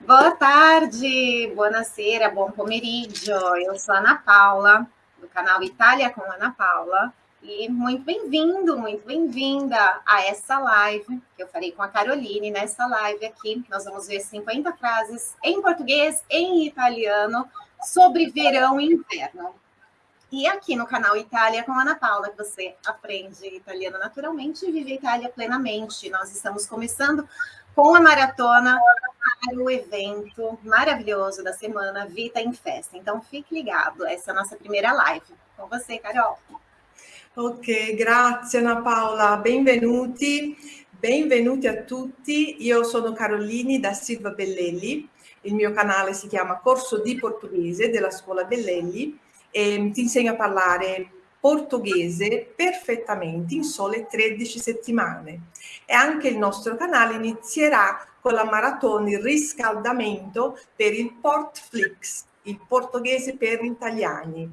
Boa tarde, buonasera, buon pomeriggio. Eu sou Ana Paula, do canal Itália com Ana Paula. E muito bem-vindo, muito bem-vinda a essa live que eu farei com a Caroline. Nessa live aqui, nós vamos ver 50 frases em português, em italiano, sobre verão e inverno. E aqui no canal Itália com Ana Paula, que você aprende italiano naturalmente e vive a Itália plenamente. Nós estamos começando com a maratona para o evento maravilhoso da semana Vita em Festa. Então fique ligado, essa é a nossa primeira live. Com você, Carol. Ok, grazie Ana Paola, benvenuti, benvenuti a tutti. Io sono Caroline da Silva Bellelli, il mio canale si chiama Corso di Portoghese della Scuola Bellelli e ti insegno a parlare portoghese perfettamente in sole 13 settimane. E anche il nostro canale inizierà con la maratona, il riscaldamento per il Portflix, il portoghese per italiani.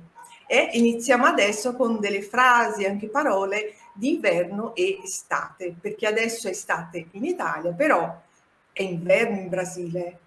E iniziamo adesso con delle frasi, anche parole di inverno e estate, perché adesso è estate in Italia, però è inverno in Brasile.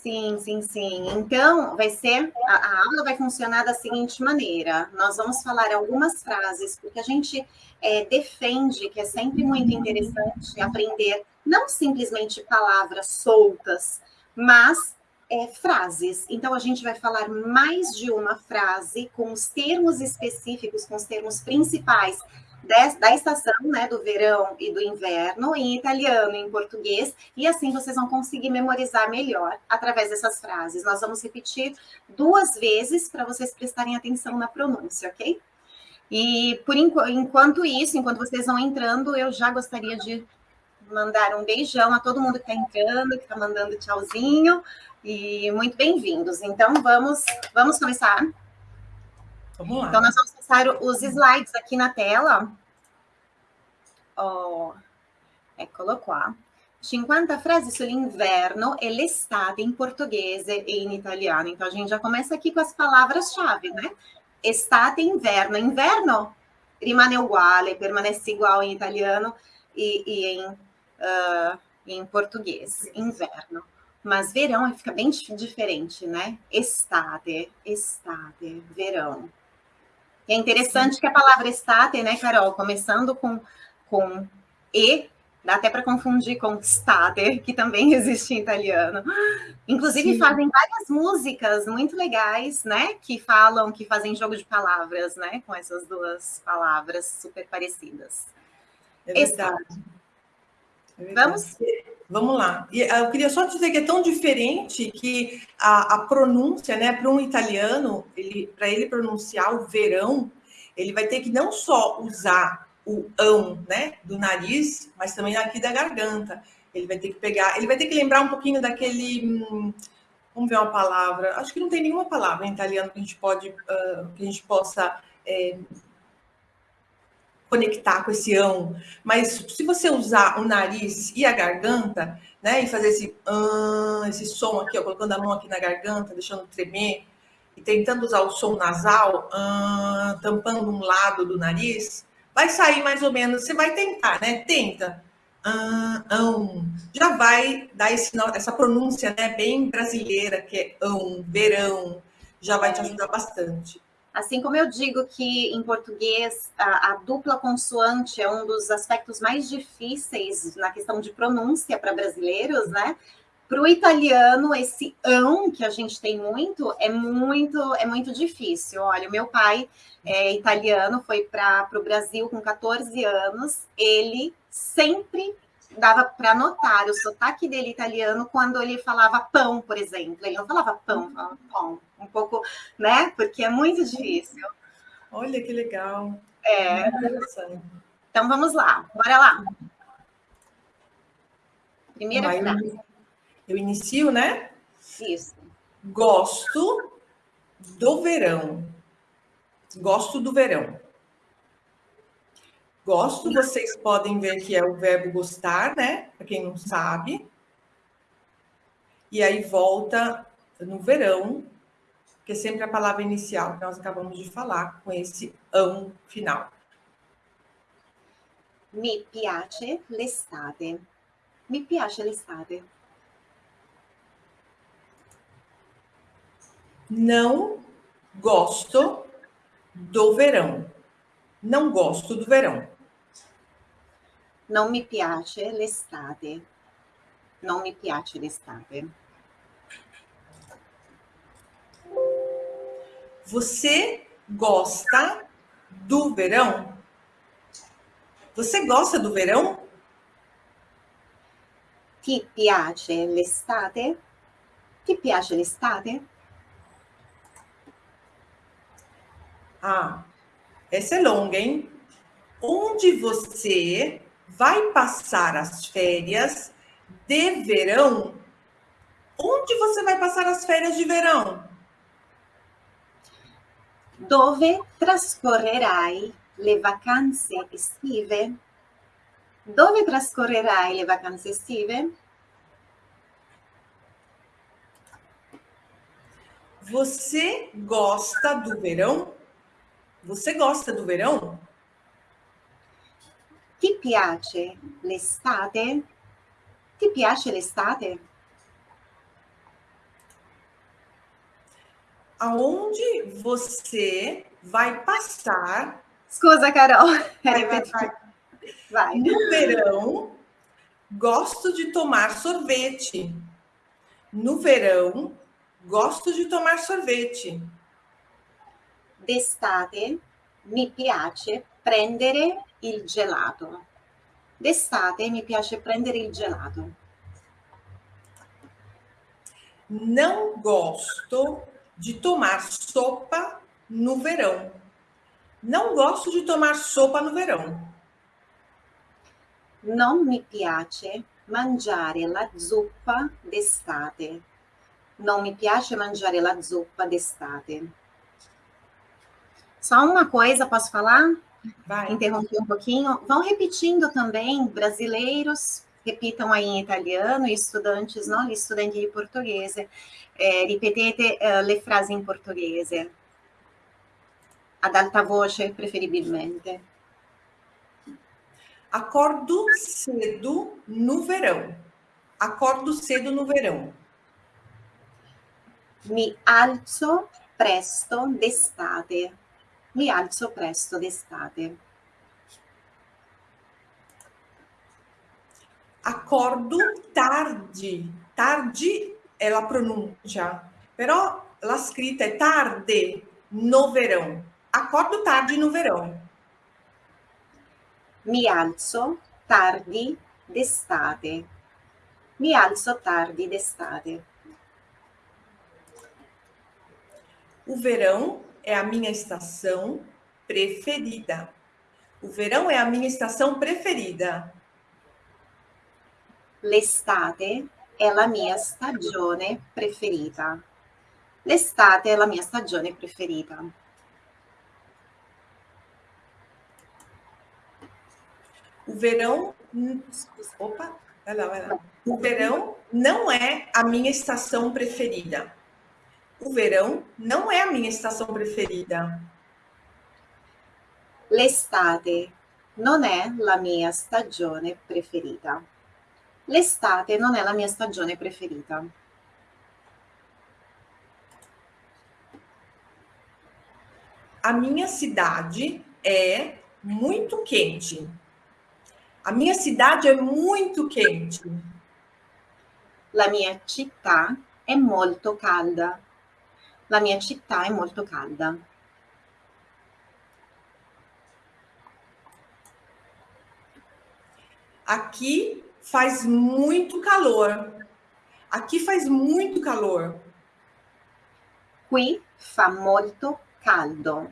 Sim, sim, sim. Então, vai ser a, a, aula vai funcionar da seguinte maneira: nós vamos falar algumas frases, porque a gente é, defende que é sempre muito interessante aprender não simplesmente palavras soltas, mas é, frases. Então, a gente vai falar mais de uma frase com os termos específicos, com os termos principais da estação, né, do verão e do inverno, em italiano e em português, e assim vocês vão conseguir memorizar melhor através dessas frases. Nós vamos repetir duas vezes para vocês prestarem atenção na pronúncia, ok? E por enquanto, enquanto isso, enquanto vocês vão entrando, eu já gostaria de mandar um beijão a todo mundo que está entrando, que está mandando tchauzinho, e muito bem-vindos. Então, vamos, vamos começar? Vamos lá. Então, nós vamos passar os slides aqui na tela. Oh, eccolo qua. 50 frasi sull'inverno e l'estate in portoghese e in italiano. Então, a gente já começa aqui com as palavras-chave, né? Estate inverno. Inverno rimane uguale, permanece igual em italiano e, e em, uh, em português. Inverno. Mas verão fica bem diferente, né? Estate, estate, verão. É interessante que a palavra estate, né, Carol, começando com, com e, dá até para confundir com state, que também existe em italiano. Inclusive Sim. fazem várias músicas muito legais, né, que falam, que fazem jogo de palavras, né, com essas duas palavras super parecidas. É verdade. É verdade. Vamos Vamos lá. Ah, eu queria só dizer que é tão diferente que a, a pronúncia, né, para um italiano, ele, para ele pronunciar o verão, ele vai ter que não só usar o ão, né, do nariz, mas também aqui da garganta. Ele vai ter que pegar, ele vai ter que lembrar um pouquinho daquele, hum, vamos ver uma palavra. Acho que não tem nenhuma palavra em italiano que a gente pode, uh, que a gente possa é, conectar com esse ão, mas se você usar o nariz e a garganta, né, e fazer esse uh, esse som aqui, ó, colocando a mão aqui na garganta, deixando tremer, e tentando usar o som nasal, uh, tampando um lado do nariz, vai sair mais ou menos, você vai tentar, né? Tenta. Uh, Já vai dar esse, essa pronúncia né, bem brasileira, que é ão, verão, já vai te ajudar bastante. Assim como eu digo que em português a, a, dupla consoante é um dos aspectos mais difíceis na questão de pronúncia para brasileiros, né? Para o italiano, esse ão que a gente tem muito é muito é muito difícil. Olha, o meu pai é italiano, foi para o Brasil com 14 anos, ele sempre dava para notar o sotaque dele italiano quando ele falava pão, por exemplo. Ele não falava pão, falava pão. Um pouco, né? Porque é muito difícil. Olha que legal. É. Então vamos lá, bora lá. Primeira Vai, frase. Eu inicio, né? Isso. Gosto do verão. Gosto do verão. Gosto, vocês podem ver que é o verbo gostar, né? Para quem não sabe. E aí volta no verão, que é sempre a palavra inicial que nós acabamos de falar, com esse am final. Mi piace l'estate. Mi piace l'estate. Não gosto do verão. Não gosto do verão. Non mi piace l'estate. Non mi piace l'estate. Você gosta do verão? Você gosta do verão? Ti piace l'estate? Ti piace l'estate? Ah, essa é longa, hein? Onde você vai passar as férias de verão? Onde você vai passar as férias de verão? Dove trascorrerai le vacanze estive? Dove trascorrerai le vacanze estive? Você gosta do verão? Você gosta do verão? Ti piace l'estate? Ti piace l'estate? Aonde você vai passar? Scusa, Carol. Vai, vai, vai. Vai. No verão, gosto de tomar sorvete. No verão, gosto de tomar sorvete. D'estate mi piace prendere il gelato. D'estate mi piace prendere il gelato. Não gosto de tomar sopa no verão. Não gosto de tomar sopa no verão. Non mi piace mangiare la zuppa d'estate. Non mi piace mangiare la zuppa d'estate. Só uma coisa, posso falar? Vai. Interromper um pouquinho. Vão repetindo também, brasileiros, repitam aí em italiano, e estudantes, no? Gli studenti di portoghese, eh, ripetete eh, le frasi in portoghese, ad alta voce preferibilmente. Acordo cedo no verão. Acordo cedo no verão. Mi alzo presto d'estate. Mi alzo presto d'estate. Acordo tarde. Tarde è la pronuncia, però la scritta è tarde no verão. Acordo tarde no verão. Mi alzo tardi d'estate. Mi alzo tardi d'estate. O verão é a minha estação preferida. O verão é a minha estação preferida. L'estate è la mia stagione preferita. L'estate è la mia stagione preferita. O verão. Opa, vai lá, vai lá. O verão não é a minha estação preferida. O verão não é a minha estação preferida. L'estate non è la mia stagione preferita. L'estate non è la mia stagione preferita. A minha cidade é muito quente. A minha cidade é muito quente. La mia città è molto calda. La mia città è molto calda. Aqui faz muito calor. Aqui faz muito calor. Qui fa molto caldo.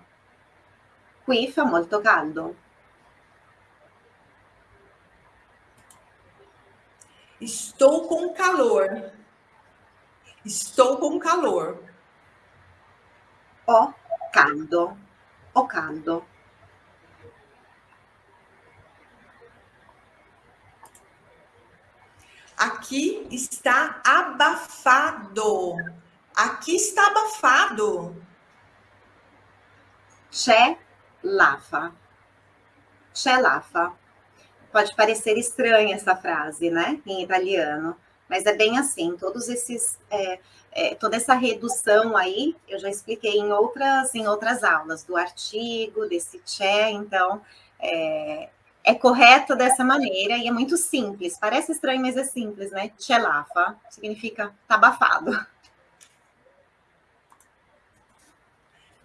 Qui fa molto caldo. Estou com calor. Estou com calor. Ho caldo. Ho caldo. Aqui está abafado. Aqui está abafado. C'è l'afa. C'è l'afa. Pode parecer estranha essa frase, né? Em italiano. Mas é bem assim, todos esses, é, é, toda essa redução aí, eu já expliquei em outras, em outras aulas, do artigo, desse che, então é, é correto dessa maneira e é muito simples. Parece estranho, mas é simples, né? Chelafa significa tabafado.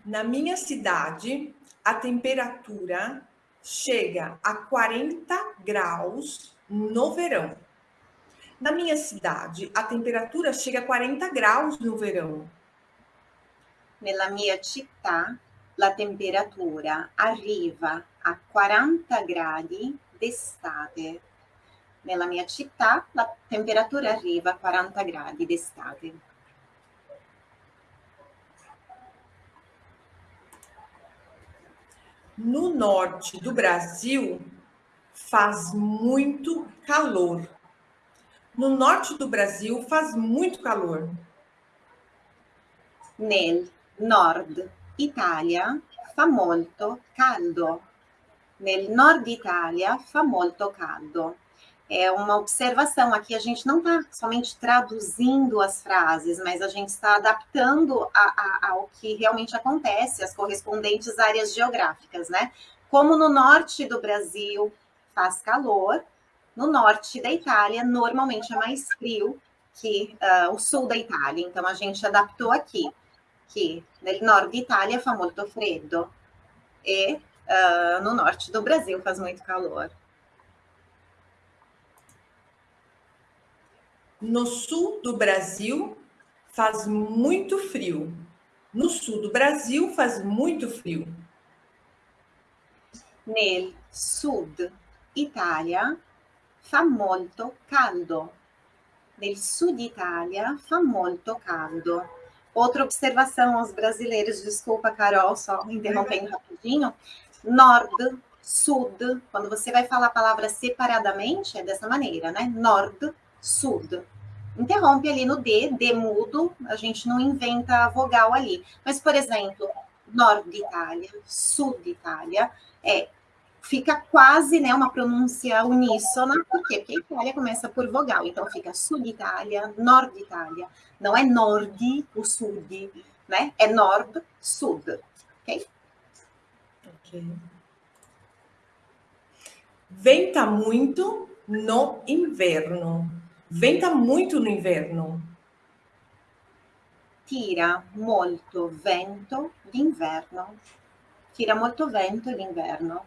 Na minha cidade, a temperatura chega a 40 graus no verão. Na minha cidade, a temperatura chega a 40 graus no verão. Nella mia città, la temperatura arriva a 40 gradi d'estate. Nella mia città, la temperatura arriva a 40 gradi d'estate. No norte do Brasil, faz muito calor. No norte do Brasil faz muito calor. Nel nord Italia fa molto caldo. Nel nord Italia fa molto caldo. É uma observação aqui, a gente não está somente traduzindo as frases, mas a gente está adaptando a, a, ao que realmente acontece, as correspondentes áreas geográficas, né? Como no norte do Brasil faz calor, no norte da Itália, normalmente é mais frio que uh, o sul da Itália. Então, a gente adaptou aqui, que no norte da Itália fa molto freddo e uh, no norte do Brasil faz muito calor. No sul do Brasil faz muito frio. No sul do Brasil faz muito frio. Nel sud Itália fa molto caldo. Nel sud Itália fa molto caldo. Outra observação aos brasileiros, desculpa, Carol, só interrompendo rapidinho. Nord, sud, quando você vai falar a palavra separadamente, é dessa maneira, né? Nord, sud. Interrompe ali no D, D mudo, a gente não inventa a vogal ali. Mas, por exemplo, Nord Itália, Sud Itália, é fica quase né, uma pronúncia uníssona, por quê? Porque a Itália começa por vogal, então fica Sud Itália, Nord Itália, não é Nord, o Sud, né? É Nord, Sud, ok? Ok. Venta muito no inverno. Venta muito no inverno. Tira molto vento d'inverno. Tira molto vento d'inverno.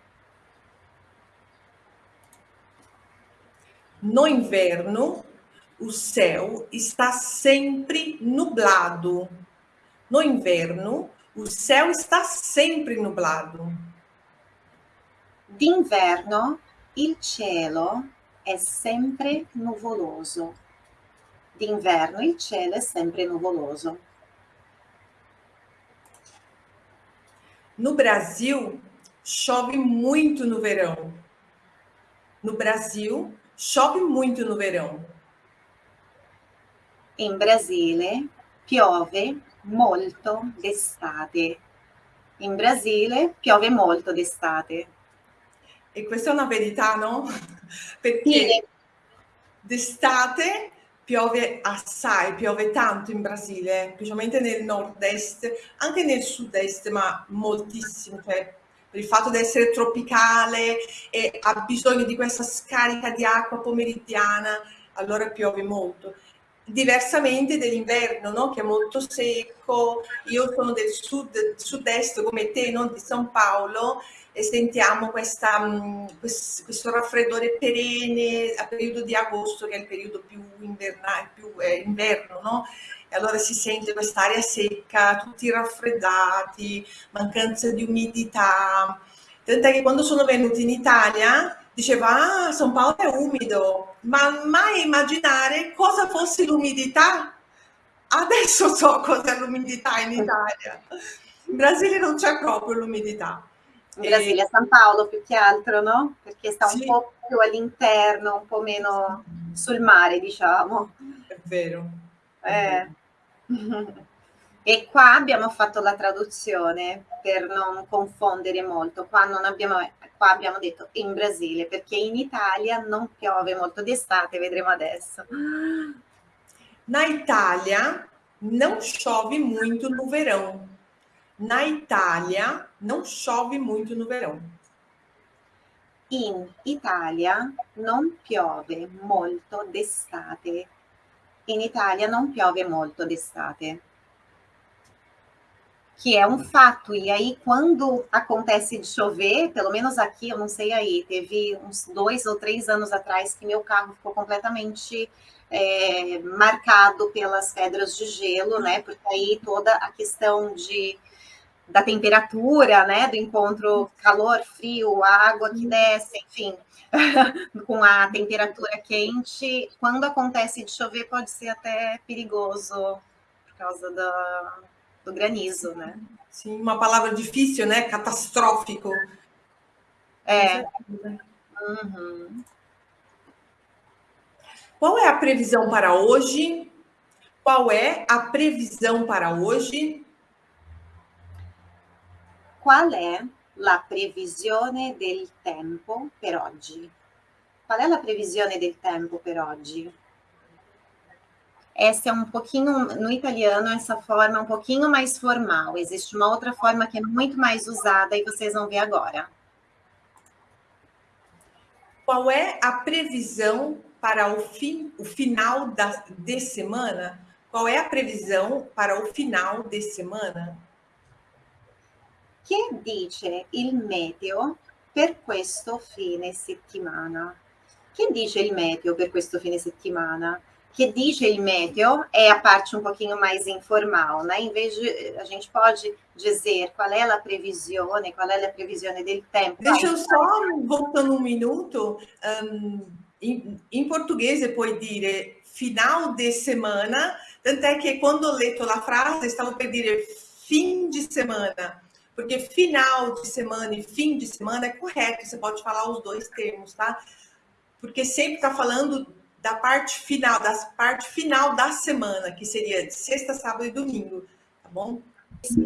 No inverno, o céu está sempre nublado. No inverno, o céu está sempre nublado. D'inverno, il cielo è sempre nuvoloso. D'inverno, il cielo è sempre nuvoloso. No Brasil, chove muito no verão. No Brasil, Chove muito no verão. In Brasile piove molto d'estate. In Brasile piove molto d'estate. E questa è una verità, no? Perché sì. d'estate piove assai, piove tanto in Brasile, specialmente nel nord-est, anche nel sud-est, ma moltissimo, cioè il fatto di essere tropicale e ha bisogno di questa scarica di acqua pomeridiana, allora piove molto. Diversamente dell'inverno, no? che è molto secco, io sono del sud, sud-est come te, non di San Paolo, e sentiamo questa, mm, questo raffreddore perenne a periodo di agosto, che è il periodo più, invernale, più eh, inverno, no? e allora si sente quest'aria secca, tutti raffreddati, mancanza di umidità. Tant'è che quando sono venuti in Italia diceva, ah, San Paolo è umido, ma mai immaginare cosa fosse l'umidità. Adesso so cos'è l'umidità in Italia. In Brasile non c'è proprio l'umidità. In Brasile, a San Paolo più che altro, no? Perché sta un sì. po' più all'interno, un po' meno sul mare, diciamo. È vero. Eh. E qua abbiamo fatto la traduzione per non confondere molto. Qua, non abbiamo, qua abbiamo detto in Brasile perché in Italia non piove molto d'estate, vedremo adesso. Na Itália, não chove muito no verão. Na Itália, não chove muito no verão. In Italia non piove molto d'estate. In Italia non piove molto d'estate. Que é um fato. E aí, quando acontece de chover, pelo menos aqui, eu não sei aí, teve uns dois ou três anos atrás que meu carro ficou completamente é, marcado pelas pedras de gelo, né? Porque aí toda a questão de da temperatura, né, do encontro calor, frio, água que desce, enfim, com a temperatura quente, quando acontece de chover pode ser até perigoso por causa do, do granizo, né? Sim, uma palavra difícil, né? Catastrófico. É. Uhum. Qual é a previsão para hoje? Qual é a previsão para hoje? Qual è la previsione del tempo per oggi? Qual è la previsione del tempo per oggi? Essa é um pouquinho, no italiano, essa forma é um pouquinho mais formal. Existe uma outra forma que é muito mais usada e vocês vão ver agora. Qual é a previsão para o, fim, o final da, de semana? Qual é a previsão para o final de semana? Che dice il meteo per questo fine settimana? Che dice il meteo per questo fine settimana? Que il meteo é a parte um pouquinho mais informal, né? Em vez de a gente pode dizer qual é a previsão, qual é a previsão do tempo. Deixa eu só voltando um minuto. Um, em, em, português, pode dizer final de semana, tanto é que quando leio a frase, estava dire fim de semana porque final de semana e fim de semana é correto, você pode falar os dois termos, tá? Porque sempre está falando da parte final, da parte final da semana, que seria de sexta, sábado e domingo, tá bom?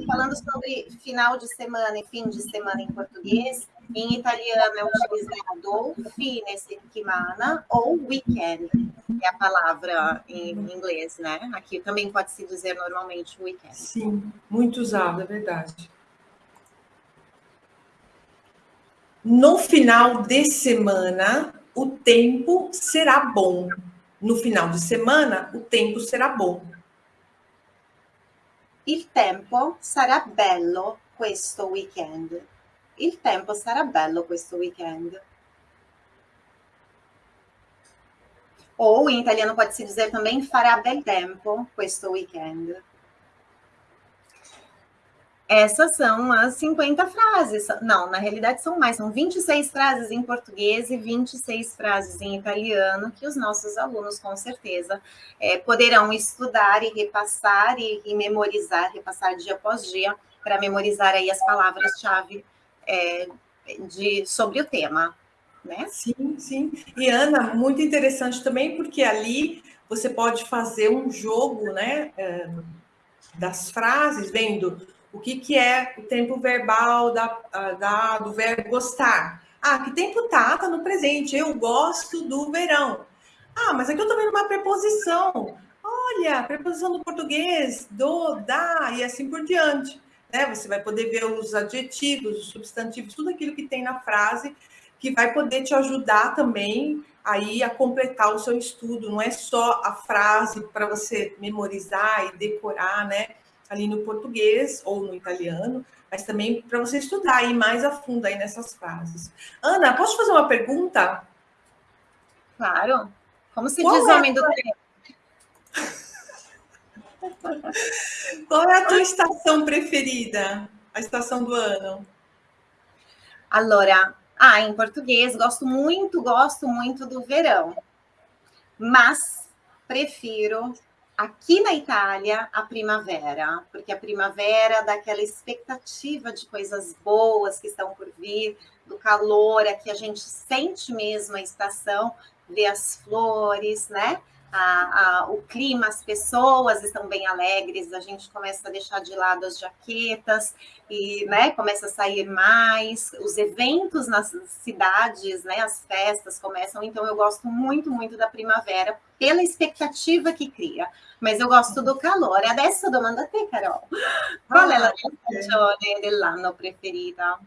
Falando sobre final de semana e fim de semana em português, em italiano é utilizado fine settimana ou weekend, é a palavra em inglês, né? Aqui também pode se dizer normalmente weekend. Sim, muito usado, é verdade. No final de semana, o tempo será bom. No final de semana, o tempo será bom. Il tempo sarà bello questo weekend. Il tempo sarà bello questo weekend. Ou em italiano pode se dizer também farà bel tempo questo weekend. Essas são as 50 frases. Não, na realidade são mais, são 26 frases em português e 26 frases em italiano que os nossos alunos, com certeza, é, poderão estudar e repassar e, e, memorizar, repassar dia após dia, para memorizar aí as palavras-chave é, de, sobre o tema. Né? Sim, sim. E Ana, muito interessante também, porque ali você pode fazer um jogo né, é, das frases, vendo o que, que é o tempo verbal da, da, do verbo gostar? Ah, que tempo tá? Tá no presente. Eu gosto do verão. Ah, mas aqui eu tô vendo uma preposição. Olha, preposição do português, do, da e assim por diante. Né? Você vai poder ver os adjetivos, os substantivos, tudo aquilo que tem na frase, que vai poder te ajudar também aí a completar o seu estudo. Não é só a frase para você memorizar e decorar, né? Ali no português ou no italiano, mas também para você estudar aí mais a fundo aí nessas frases. Ana, posso fazer uma pergunta? Claro. Como se Qual diz é homem do tempo? Qual é a tua estação preferida? A estação do ano? Allora, ah, em português, gosto muito, gosto muito do verão. Mas prefiro aqui na Itália, a primavera, porque a primavera dá aquela expectativa de coisas boas que estão por vir, do calor, aqui a gente sente mesmo a estação, vê as flores, né? A, a, o clima, as pessoas estão bem alegres, a gente começa a deixar de lado as jaquetas e né, começa a sair mais, os eventos nas cidades, né, as festas começam, então eu gosto muito, muito da primavera pela expectativa que cria, mas eu gosto do calor. Adesso domando a te, Carol, qual ah, è la tua stagione dell'anno preferita?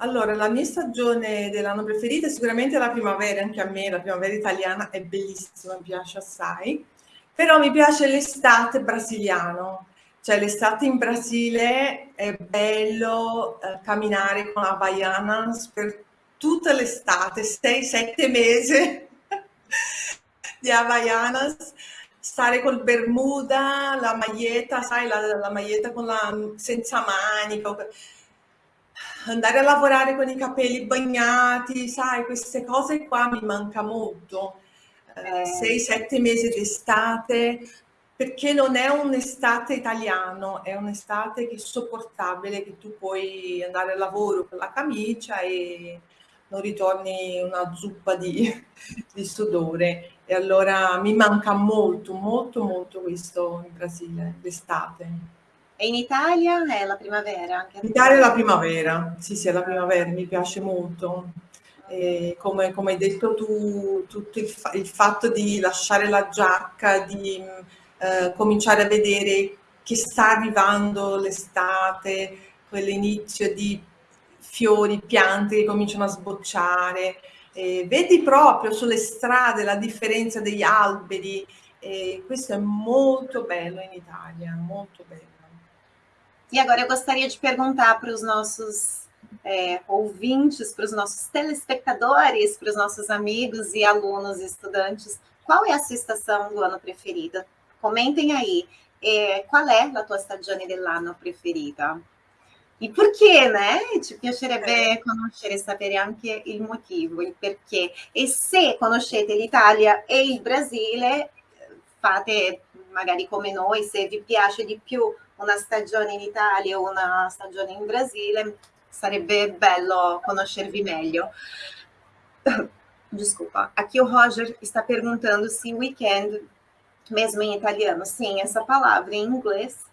Allora, la mia stagione dell'anno preferita è sicuramente la primavera, anche a me la primavera italiana è bellissima, mi piace assai, però mi piace l'estate brasiliano, cioè l'estate in Brasile è bello eh, camminare con la Havaianas per tutta l'estate, 6-7 mesi di Havaianas, stare col bermuda, la maglietta, sai, la, la maglietta la, senza manica, andare a lavorare con i capelli bagnati, sai, queste cose qua mi manca molto. Eh, sei, sette mesi d'estate, perché non è un'estate italiano, è un'estate che è sopportabile, che tu puoi andare al lavoro con la camicia e non ritorni una zuppa di, di sudore. E allora mi manca molto, molto, molto questo in Brasile, l'estate. E in Italia è la primavera? Anche in Italia è la primavera, sì sì è la primavera, mi piace molto. Come, come hai detto tu, tutto il, fa il, fatto di lasciare la giacca, di eh, cominciare a vedere che sta arrivando l'estate, quell'inizio di fiori, piante che cominciano a sbocciare, eh, vedi proprio sulle strade la differenza degli alberi, e questo è molto bello in Italia, molto bello. E agora eu gostaria de perguntar para os nossos é, ouvintes, para os nossos telespectadores, para os nossos amigos e alunos, estudantes, qual é a sua estação do ano preferida? Comentem aí. É, qual é a tua stagione dell'anno preferita? E por quê, né? Ci piacerebbe conoscere e sapere anche il motivo, il perché. E se conoscete l'Italia e il Brasile, fate magari come noi, se vi piace di più una stagione in Italia o una stagione in Brasile, sarebbe bello conoscervi meglio. Desculpa, aqui o Roger está perguntando se weekend, mesmo em italiano, sim, essa palavra em inglês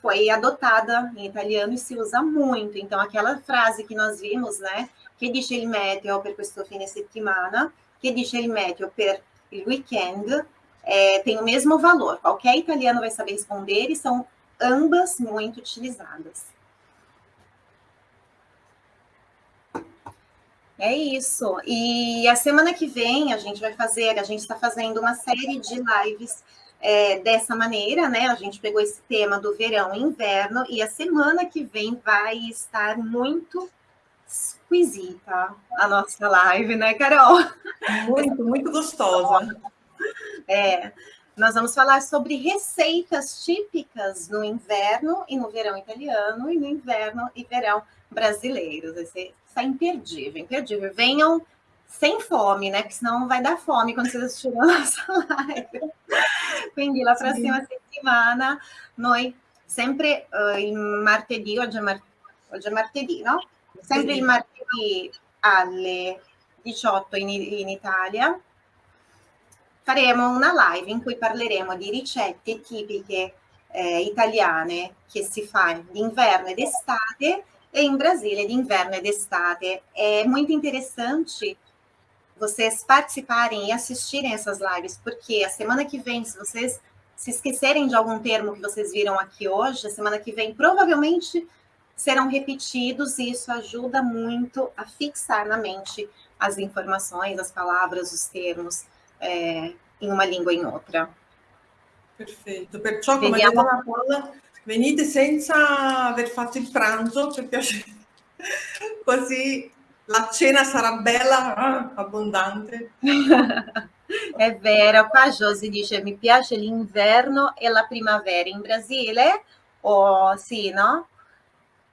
foi adotada em italiano e se usa muito. Então, aquela frase que nós vimos, né? Che dice il meteo per questo fine settimana? Che dice il meteo per il weekend? É, tem o mesmo valor. Qualquer italiano vai saber responder e são ambas muito utilizadas. É isso. E a semana que vem a gente vai fazer, a gente está fazendo uma série de lives é, dessa maneira, né? A gente pegou esse tema do verão e inverno, e a semana que vem vai estar muito esquisita a nossa live, né, Carol? Muito, muito gostosa. É, nós vamos falar sobre receitas típicas no inverno e no verão italiano, e no inverno e verão brasileiros. Esse está imperdível, imperdível. Venham sem fome, né? Porque senão vai dar fome quando vocês assistirem a nossa live. Quindi la prossima settimana noi sempre uh, il martedì, oggi è, mar oggi è martedì, no? Sempre il martedì alle 18 in, in Italia faremo una live in cui parleremo di ricette tipiche eh, italiane che si fa d'inverno ed estate e em Brasília de inverno e de estate. É muito interessante vocês participarem e assistirem essas lives, porque a semana que vem, se vocês se esquecerem de algum termo que vocês viram aqui hoje, a semana que vem provavelmente serão repetidos e isso ajuda muito a fixar na mente as informações, as palavras, os termos é, in una lingua in un'altra. Perfetto, perciò come Vediamo. detto Paola, venite senza aver fatto il pranzo, perché così la cena sarà bella, ah, abbondante. È vero, qua Josi dice mi piace l'inverno e la primavera. In Brasile, oh, sì, no?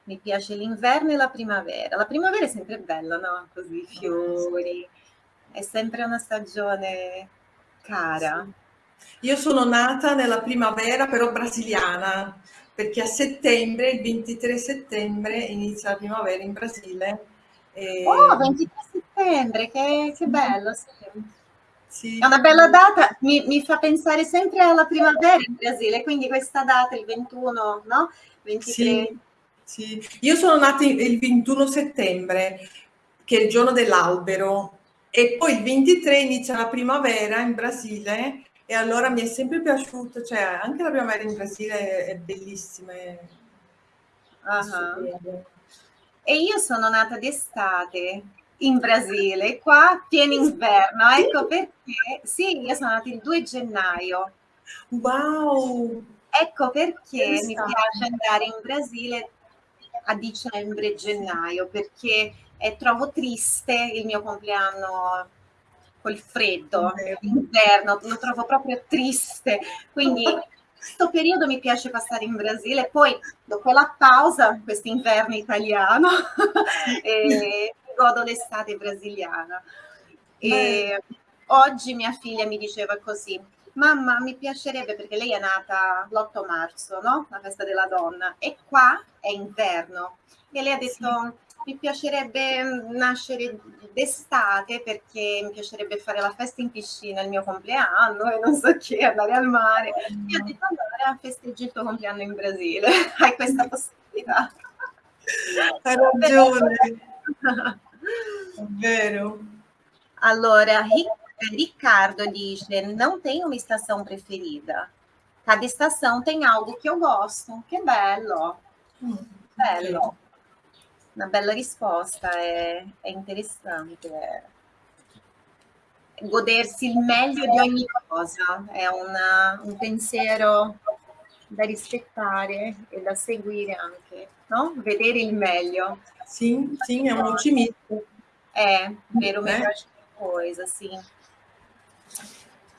Mi piace l'inverno e la primavera. La primavera è sempre bella, no? Così, i fiori. È sempre una stagione cara. Io sono nata nella primavera però brasiliana, perché a settembre, il 23 settembre, inizia la primavera in Brasile. E... Oh, 23 settembre, che, che bello! Sì. Sì. È una bella data, mi, mi, fa pensare sempre alla primavera in Brasile, quindi questa data, il 21, no? 23. Sì, sì. Io sono nata il 21 settembre, che è il giorno dell'albero, e poi il 23 inizia la primavera in Brasile e allora mi è sempre piaciuto, cioè anche la primavera in Brasile è bellissima. È... Uh-huh. E io sono nata d'estate in Brasile, qua pieno inverno, ecco perché, sì, io sono nata il 2 gennaio. Wow! Ecco perché mi piace andare in Brasile a dicembre gennaio, perché eh, trovo triste il mio compleanno col freddo, l'inverno, lo trovo proprio triste. Quindi questo periodo mi piace passare in Brasile, poi dopo la pausa, questo inverno italiano, e godo l'estate brasiliana. E oggi mia figlia mi diceva così, mamma mi piacerebbe, perché lei è nata l'8 marzo, no? La festa della donna, e qua è inverno. E lei ha detto, mi piacerebbe nascere d'estate perché mi piacerebbe fare la festa in piscina il mio compleanno e non so che, andare al mare. Io ho detto allora festeggi il tuo compleanno in Brasile, hai questa possibilità. Hai ragione. È vero. Allora, Riccardo dice, não tenho uma estação preferida. Cada estação tem algo que eu gosto. Que bello. Hum, bello una bella risposta, è, è interessante. Godersi il meglio di ogni cosa, è una, un pensiero da rispettare e da seguire anche, no? Vedere il meglio. Sim, sim, é um otimismo. É, ver o melhor de coisa, sim.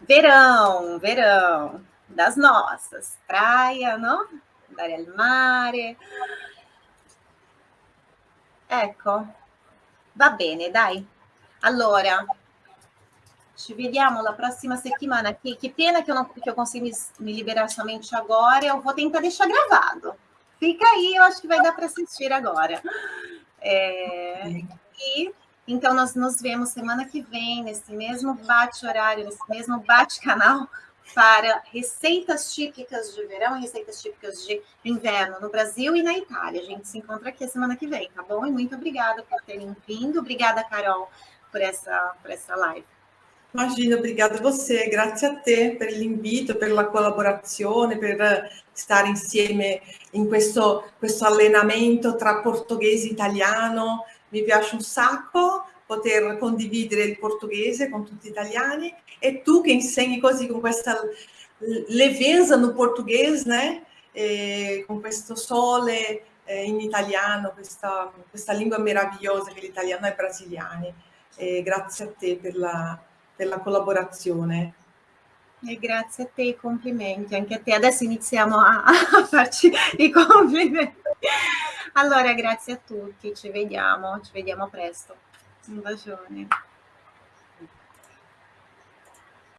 Verão, verão, das nossas, praia, não? Andare al mare. Ecco, va bene, dai. Allora, ci vediamo la prossima settimana. Que, que pena que eu, não, que eu consegui me, liberar somente agora. Eu vou tentar deixar gravado. Fica aí, eu acho que vai dar para assistir agora. É, e então nós nos vemos semana que vem, nesse mesmo bate-horário, nesse mesmo bate-canal, para receitas típicas de verão e receitas típicas de inverno no Brasil e na Itália. A gente se encontra aqui a semana que vem, tá bom? E muito obrigada por terem vindo. Obrigada, Carol, por essa, por essa live. Imagina, obrigada a você, grazie a te per l'invito, per la collaborazione, per stare insieme in questo, questo allenamento tra portoghese e italiano. Mi piace un sacco poter condividere il portoghese con tutti gli italiani e tu che insegni così con questa leveza no portoghese, né? E con questo sole eh, in italiano, questa, questa, lingua meravigliosa che l'italiano è brasiliano. E grazie a te per la, per la collaborazione. E grazie a te, complimenti, anche a te. Adesso iniziamo a, a farci i complimenti. Allora, grazie a tutti, ci vediamo, ci vediamo presto. Un bacione.